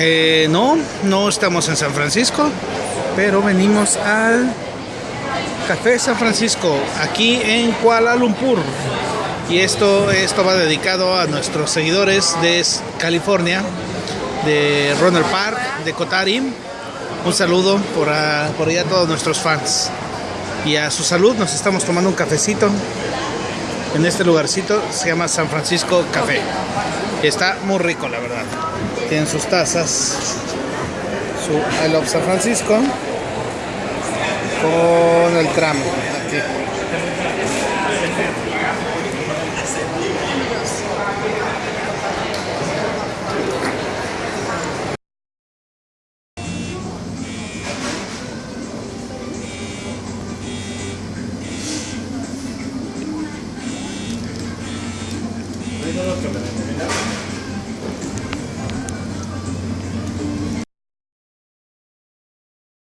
Eh, no, no estamos en San Francisco, pero venimos al Café San Francisco, aquí en Kuala Lumpur. Y esto, esto va dedicado a nuestros seguidores de California, de Ronald Park, de Kotari. Un saludo por, a, por allá a todos nuestros fans. Y a su salud nos estamos tomando un cafecito en este lugarcito, se llama San Francisco Café. Y está muy rico, la verdad. Tienen sus tazas, su I Love San Francisco con el tram aquí. todo que me determinaron.